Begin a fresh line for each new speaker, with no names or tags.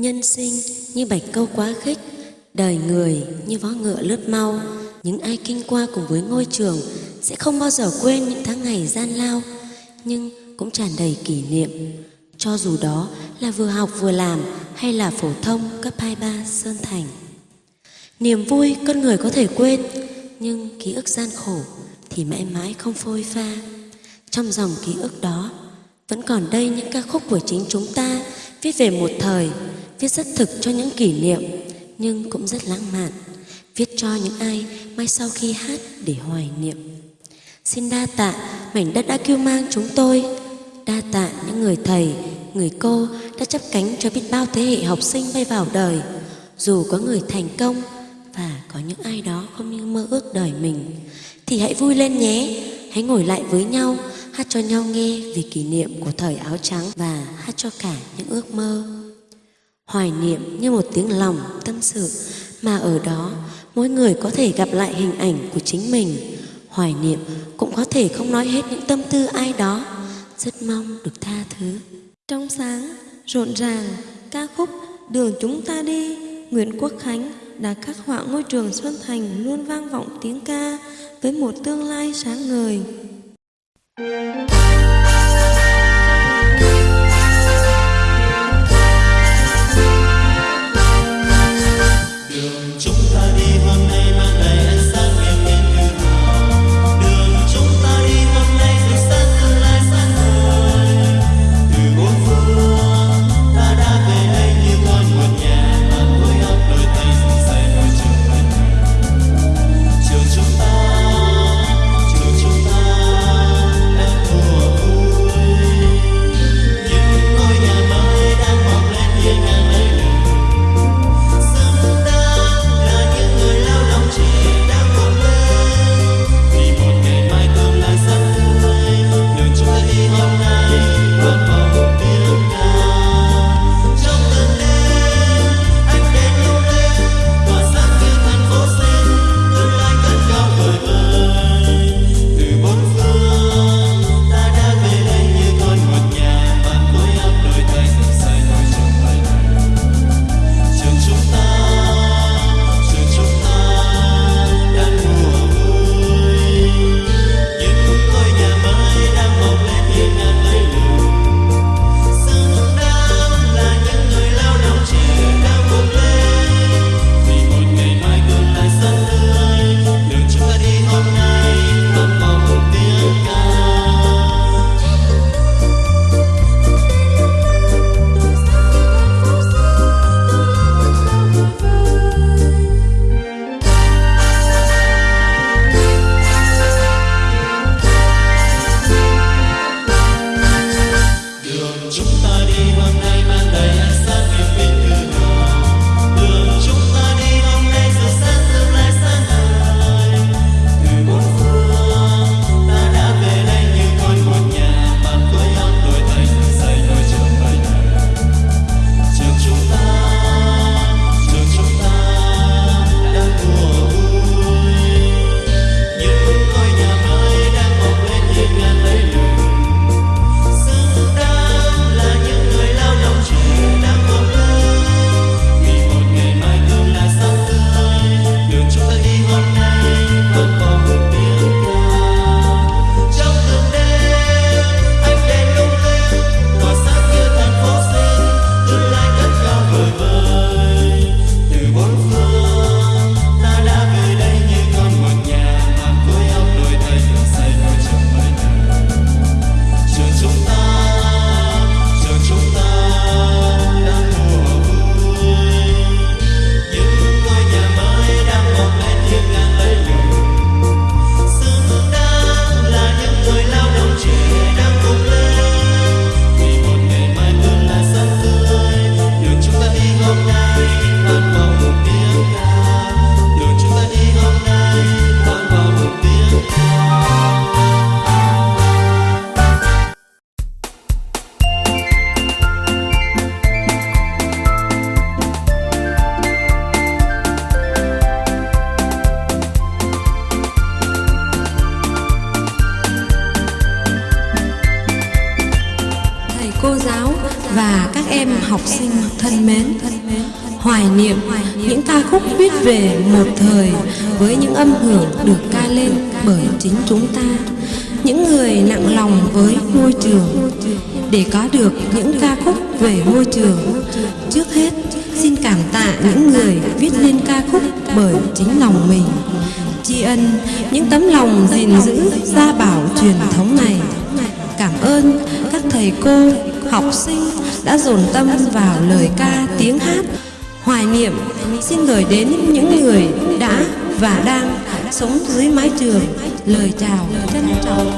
Nhân sinh như bạch câu quá khích, đời người như vó ngựa lướt mau. Những ai kinh qua cùng với ngôi trường sẽ không bao giờ quên những tháng ngày gian lao, nhưng cũng tràn đầy kỷ niệm. Cho dù đó là vừa học vừa làm hay là phổ thông cấp 23 Sơn Thành. Niềm vui con người có thể quên, nhưng ký ức gian khổ thì mãi mãi không phôi pha. Trong dòng ký ức đó, vẫn còn đây những ca khúc của chính chúng ta viết về một thời, viết rất thực cho những kỷ niệm, nhưng cũng rất lãng mạn, viết cho những ai mai sau khi hát để hoài niệm. Xin đa tạ mảnh đất đã kêu mang chúng tôi, đa tạ những người thầy, người cô đã chấp cánh cho biết bao thế hệ học sinh bay vào đời. Dù có người thành công và có những ai đó không như mơ ước đời mình, thì hãy vui lên nhé, hãy ngồi lại với nhau, hát cho nhau nghe về kỷ niệm của thời áo trắng và hát cho cả những ước mơ. Hoài niệm như một tiếng lòng tâm sự mà ở đó mỗi người có thể gặp lại hình ảnh của chính mình. Hoài niệm cũng có thể không nói hết những tâm tư ai đó, rất mong được tha thứ.
Trong sáng, rộn ràng, ca khúc Đường chúng ta đi, Nguyễn Quốc Khánh đã khắc họa ngôi trường Xuân Thành luôn vang vọng tiếng ca với một tương lai sáng ngời.
chúng ta đi hôm nay em học sinh thân mến, hoài niệm những ca khúc viết về một thời với những âm hưởng được ca lên bởi chính chúng ta. Những người nặng lòng với môi trường để có được những ca khúc về môi trường. Trước hết, xin cảm tạ những người viết nên ca khúc bởi chính lòng mình. Tri ân những tấm lòng gìn giữ gia bảo truyền thống này cảm ơn các thầy cô, học sinh đã dồn tâm vào lời ca, tiếng hát. Hoài niệm, xin gửi đến những người đã và đang sống dưới mái trường. Lời chào trân trọng.